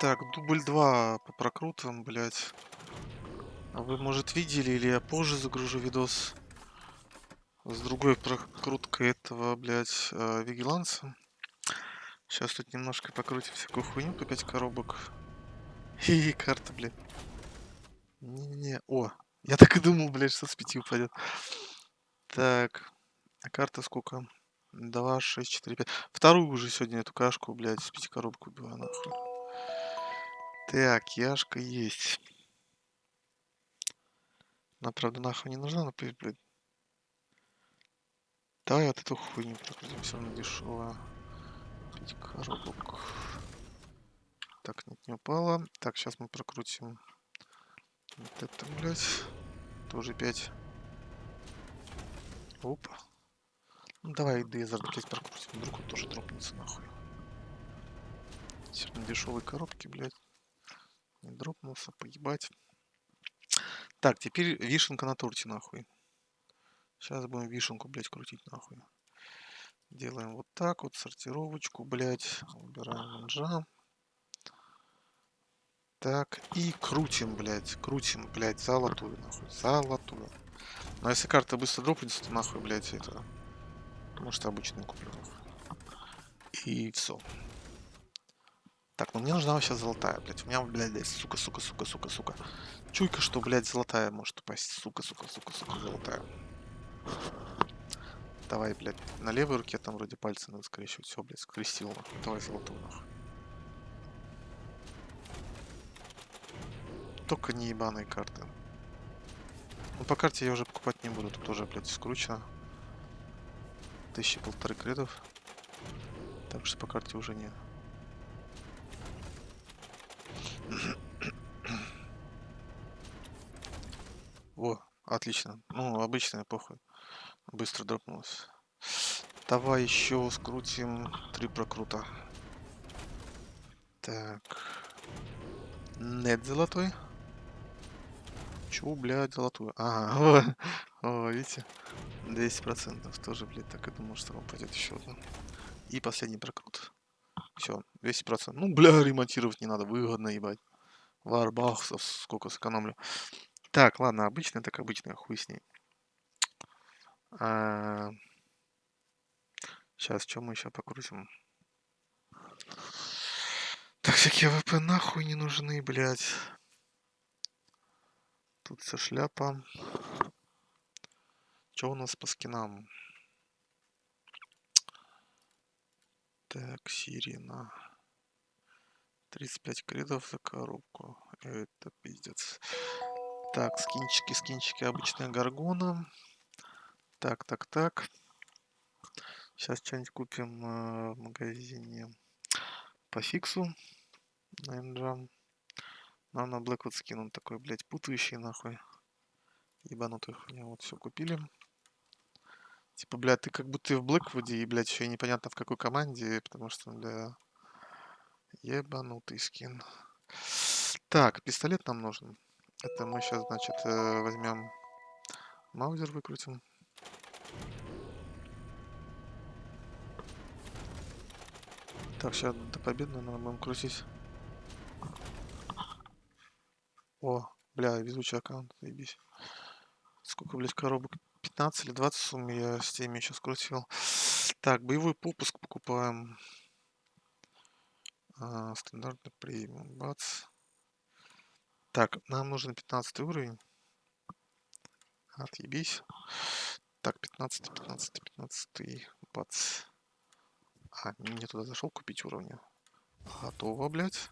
Так, дубль 2 по прокрутам, блядь. А вы, может, видели, или я позже загружу видос с другой прокруткой этого, блядь, э, Вигиланса. Сейчас тут немножко покрутим всякую хуйню по 5 коробок. И карта, блядь. Не-не-не. О, я так и думал, блядь, что с 5 упадет. Так. А карта сколько? 2, 6, 4, 5. Вторую уже сегодня эту кашку, блядь, с 5 коробок убиваю, нахуй. Так, яшка есть. Она, правда, нахуй не нужна, но, блядь. Давай вот эту хуйню прокрутим, все равно дешевая. 5 коробок. Так, нет, не упала. Так, сейчас мы прокрутим вот это, блядь. Тоже 5. Опа. Ну давай Дезерт, блядь, прокрутим. Вдруг он тоже дропнется нахуй. Сегодня дешевые коробки, блядь. Не дропнулся, поебать. Так, теперь вишенка на торте, нахуй. Сейчас будем вишенку, блядь, крутить, нахуй. Делаем вот так вот, сортировочку, блядь. Убираем манжа. Так, и крутим, блядь, крутим, блядь, золотую, нахуй, золотую. Но если карта быстро дропнется, то нахуй, блядь, это... Может, обычную куплю, нахуй. И все. Так, ну мне нужна вообще золотая, блядь. У меня, блядь, сука, сука, сука, сука, сука. Чуйка, что, блядь, золотая может упасть. Сука, сука, сука, сука, золотая. Давай, блядь, на левой руке там вроде пальцы надо скрещивать. Все, блядь, скрестил. Давай золотую, нахуй. Только не ебаные карты. Ну, по карте я уже покупать не буду. Тут тоже, блядь, скручено. Тысячи полторы кредов. Так что по карте уже не. О, отлично. Ну, обычная похуй. Быстро дропнулась. Давай еще скрутим три прокрута. Так. Нет золотой. Чего, блядь, золотую? Ага, о, о, видите? 200% тоже, блядь, так и думал, что упадет еще одна. И последний прокрут. Все, 200%. Ну, бля, ремонтировать не надо, выгодно, ебать. Варбахсов сколько сэкономлю. Так, ладно, обычная, так обычная, хуй с ней. А... Сейчас, что мы еще покрутим? Так, всякие ВП нахуй не нужны, блядь. Тут вся шляпа. Что у нас по скинам? Так, Сирина. 35 кредов за коробку. Это пиздец. Так, скинчики, скинчики, обычная гаргона. Так, так, так. Сейчас что-нибудь купим э, в магазине по фиксу. На Энджам. Нам на Блэквуд скинут такой, блядь, путающий нахуй. Ебанутый хуйня. Вот все купили. Типа, блядь, ты как будто и в Блэквуде, и, блядь, еще и непонятно в какой команде, потому что, бля, ебанутый скин. Так, пистолет нам нужен. Это мы сейчас, значит, э, возьмем маузер, выкрутим. Так, сейчас до победы надо будем крутить. О, бля, везучий аккаунт, заебись. Сколько, блядь, коробок? 15 или 20 сумм я с теми еще скрутил. Так, боевой попуск покупаем. А, стандартный премиум. Бац. Так, нам нужен 15 уровень. Отъебись. Так, 15, 15, 15, бац. А, не туда зашел купить уровня. Готово, блядь.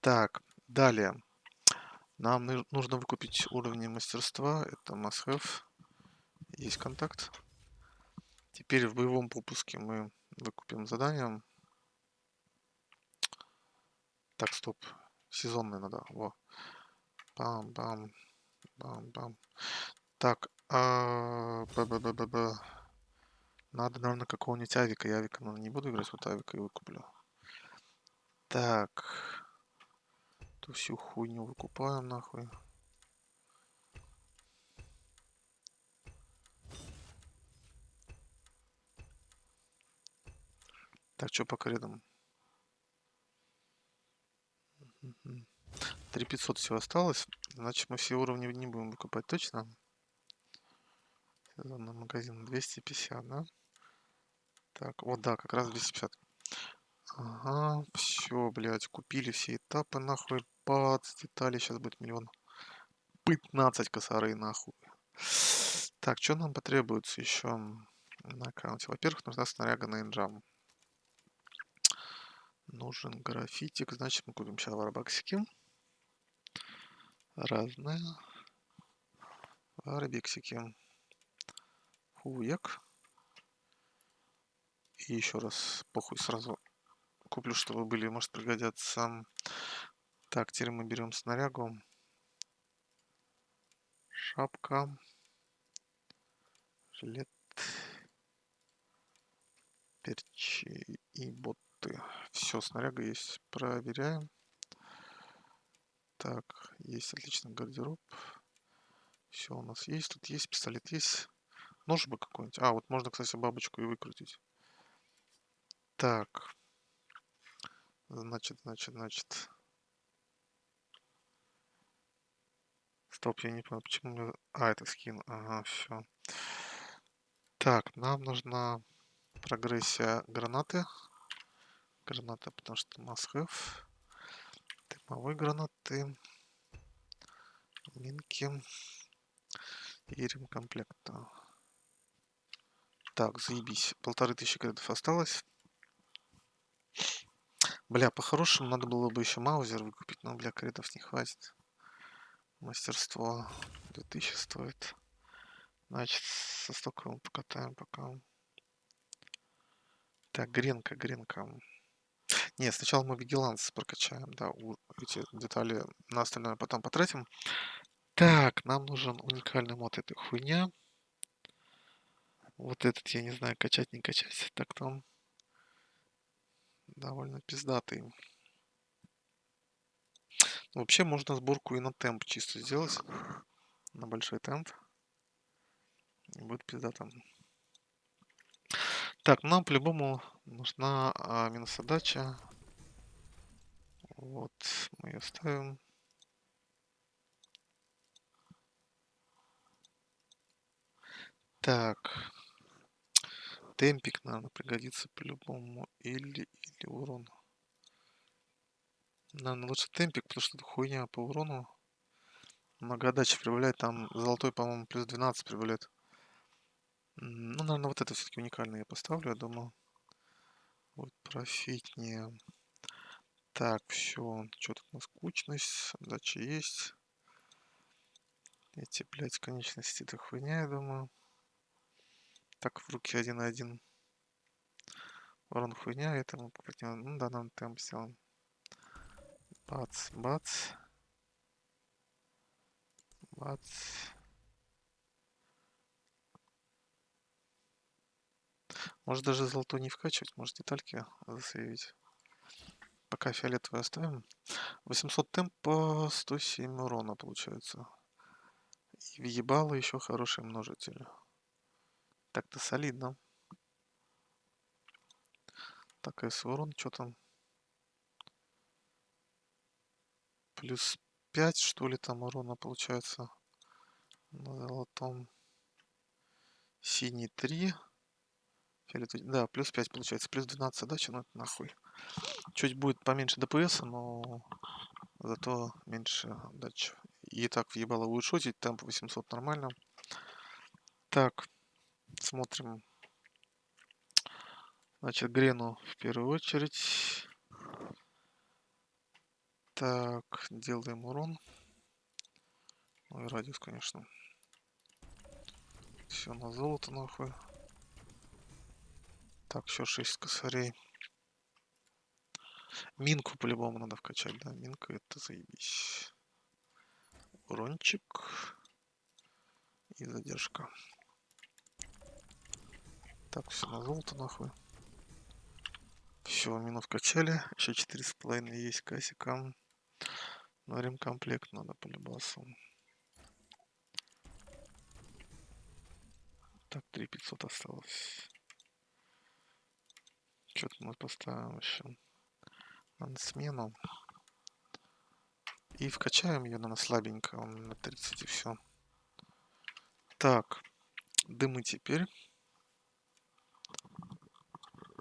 Так, далее. Нам нужно выкупить уровни мастерства. Это must have. Есть контакт. Теперь в боевом попуске мы выкупим задание. Так, стоп. Сезонный надо. Во. Бам-бам. Бам-бам. Так. А... Б -б -б -б -б. Надо, наверное, какого-нибудь авика. Я авика, наверное, не буду играть. Вот авика и выкуплю. Так. Ту всю хуйню выкупаем нахуй. Так, что по кредам? Мгм. 3500 всего осталось. Значит, мы все уровни не будем выкупать точно. Сезонный магазин 250, да? Так, вот да, как раз 250. Ага, все, блядь, купили все этапы, нахуй. Бац, детали, сейчас будет миллион. 15 косарей, нахуй. Так, что нам потребуется еще на аккаунте? Во-первых, нужна снаряга на инжам. Нужен графитик, значит мы купим сейчас варбаксики. Разные. Варбиксики. Хуяк. И еще раз, похуй, сразу куплю, чтобы были, может пригодятся. Так, теперь мы берем снарягу. Шапка. Жилет. Перчи и боты. Все, снаряга есть. Проверяем. Так, есть отличный гардероб. Все у нас есть. Тут есть пистолет, есть. Нож бы какой-нибудь. А, вот можно, кстати, бабочку и выкрутить. Так. Значит, значит, значит. Стоп, я не понял, почему... А, это скин. Ага, все. Так, нам нужна прогрессия гранаты. Граната, потому что have. Дымовой гранаты. Минки. И ремкомплекта. Так, заебись. Полторы тысячи кредитов осталось. Бля, по-хорошему надо было бы еще маузер выкупить, но, бля, кредитов не хватит. Мастерство 2000 стоит. Значит, со стоковым покатаем пока. Так, гренка, гренка. Нет, сначала мы вигиланс прокачаем, да, у, эти детали на остальное потом потратим. Так, нам нужен уникальный мод этой хуйня. Вот этот, я не знаю, качать, не качать. Так-то он довольно пиздатый. Вообще можно сборку и на темп чисто сделать. На большой темп. И будет пиздато. Так, нам по-любому нужна а, минусодача. Вот, мы ее ставим. Так. Темпик, наверное, пригодится по-любому. Или, или урон. Наверное, лучше темпик, потому что это хуйня по урону. Много отдачи прибавляет. Там золотой, по-моему, плюс 12 прибавляет. Ну, наверное, вот это все-таки уникальное я поставлю, я думаю. Вот профитнее. Так, все. Что тут у нас? Кучность. Отдача есть. Эти, блядь, конечности, это хуйня, я думаю. Так, в руки один на один. Урон хуйня, это мы попадем. Ну да, нам темп сделаем. Бац, бац. Бац. Может даже золото не вкачивать, может детальки засейвить. Пока фиолетовый оставим. 800 темпа, 107 урона получается. И въебало еще хороший множитель. Так-то солидно. Так, с урон, что там? Плюс 5, что ли, там урона получается. На золотом. Синий 3. Да, плюс 5 получается. Плюс 12 задача, ну это нахуй. Чуть будет поменьше ДПС, но зато меньше отдачи. И так въебало будет шотить, темп 800 нормально. Так, смотрим. Значит, Грену в первую очередь. Так, делаем урон. Ну и радиус, конечно. Все на золото, нахуй. Так, еще 6 косарей. Минку по-любому надо вкачать, да? Минка это заебись. Урончик. И задержка. Так, все на золото нахуй. Все, мину вкачали. Еще четыре с половиной есть кассика. Но ремкомплект надо по любасу. Так, 3500 осталось. Что-то мы поставим еще смену. И вкачаем ее, на слабенько, он на 30 и все. Так, дымы теперь.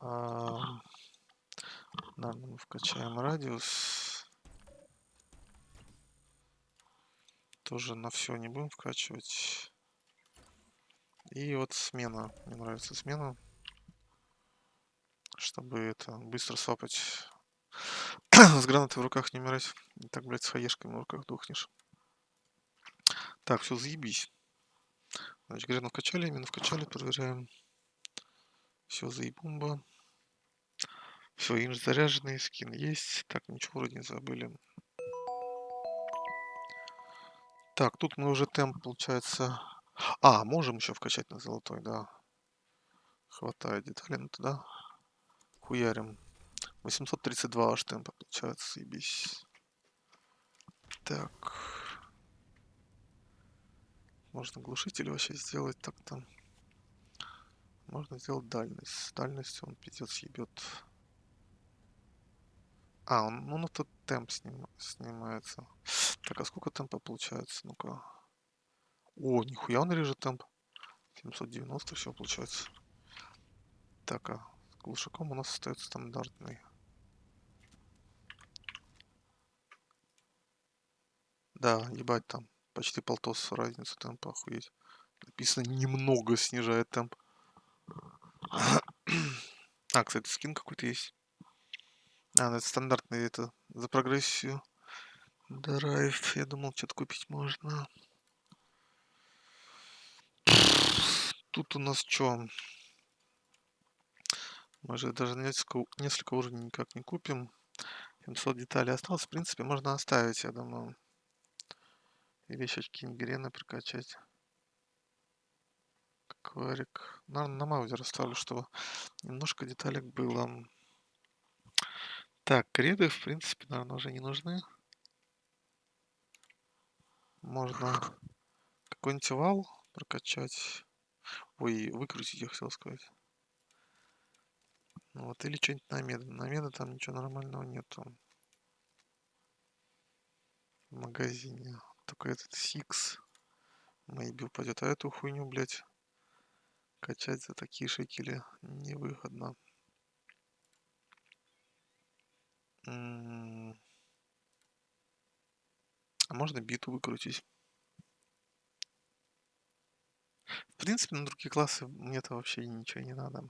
А, наверное, мы вкачаем радиус. Тоже на все не будем вкачивать. И вот смена. Мне нравится смена. Чтобы это быстро свапать. с гранатой в руках не умирать. И так, блядь, с хаешками в руках дохнешь. Так, все, заебись. Значит, грену вкачали, именно вкачали, проверяем. Все, заебумба. Все, инж заряженный, скин есть. Так, ничего вроде не забыли. Так, тут мы уже темп, получается... А, можем еще вкачать на золотой, да. Хватает деталей, ну туда хуярим. 832 аж темпа получается, заебись. Так. Можно глушитель вообще сделать так-то. Можно сделать дальность. С дальностью он пиздец ебет. А, он, ну, ну тут темп сним, снимается. Так, а сколько темпа получается? Ну-ка. О, нихуя он режет темп. 790 все получается. Так, а глушаком у нас остается стандартный. Да, ебать там. Почти полтос разница темпа, охуеть. Написано немного снижает темп. А, кстати, скин какой-то есть. А, ну это стандартный это за прогрессию. Драйв. Я думал, что-то купить можно. Тут у нас что? Мы же даже несколько, несколько уровней никак не купим. 700 деталей осталось. В принципе, можно оставить, я думаю. Или еще какие-нибудь грены прокачать. Кварик. Наверное, на маузер оставлю, чтобы немножко деталек было. Так, креды, в принципе, наверное, уже не нужны. Можно какой-нибудь вал прокачать. Ой, выкрутить, я хотел сказать. Ну вот, или что-нибудь на меда. На меда там ничего нормального нету. В магазине. Только этот Six maybe упадет. А эту хуйню, блядь, качать за такие шекели невыгодно. А можно биту выкрутить. В принципе, на другие классы мне-то вообще ничего не надо.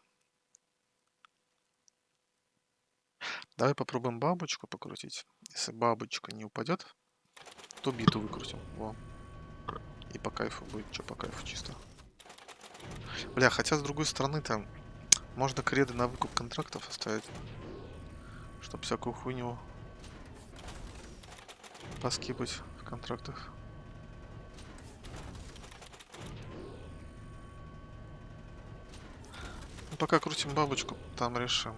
Давай попробуем бабочку покрутить. Если бабочка не упадет, то биту выкрутим. Во. И по кайфу будет. Что по кайфу чисто. Бля, хотя с другой стороны там можно креды на выкуп контрактов оставить. Чтоб всякую хуйню поскипать в контрактах. Ну, пока крутим бабочку, там решим.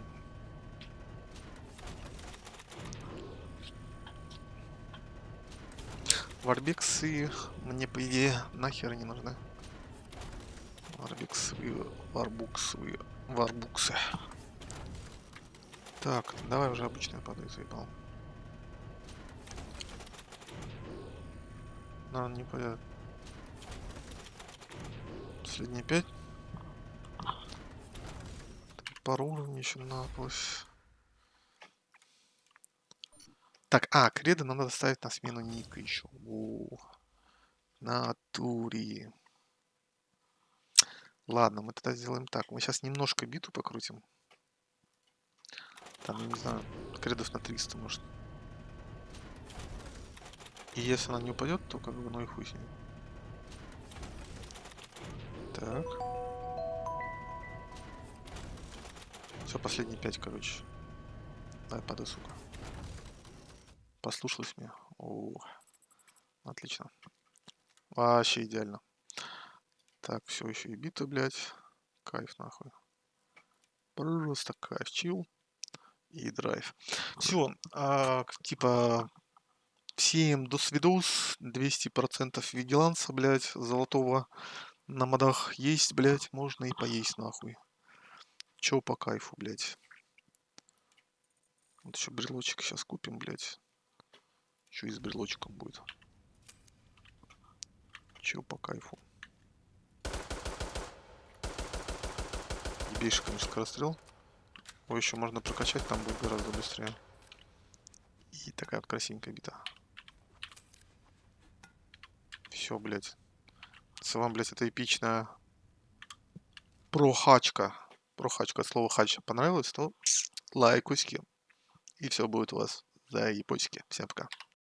Варбиксы мне, по идее, нахер не нужны. Варбиксы, варбуксы, варбуксы. Так, давай уже обычный падай, заебал. Но он не пойдет. Последние пять. Пару уровней еще наплось. Так, а, креды надо доставить на смену ника еще. О, натуре. Ладно, мы тогда сделаем так. Мы сейчас немножко биту покрутим. Там, не знаю, кредов на 300, может. И если она не упадет, то как бы ну и хуй с ней. Так. Все, последние пять, короче. Давай, падай, сука. Послушалась меня. О, отлично. Вообще идеально. Так, все еще и биты, блядь. Кайф, нахуй. Просто кайф. Чил и драйв. Все, а, типа, всем до свидос, 200% вигеланса, блядь, золотого на модах есть, блядь, можно и поесть, нахуй. Че по кайфу, блядь. Вот еще брелочек сейчас купим, блядь. Еще и с брелочком будет. Чего по кайфу. Ебейший, конечно, скорострел. Его еще можно прокачать, там будет гораздо быстрее. И такая вот красивенькая бита. Все, блядь. Вам, блядь, это эпичная прохачка, прохачка, слово хач понравилось, то лайкуськи. И все будет у вас за япосики. Всем пока.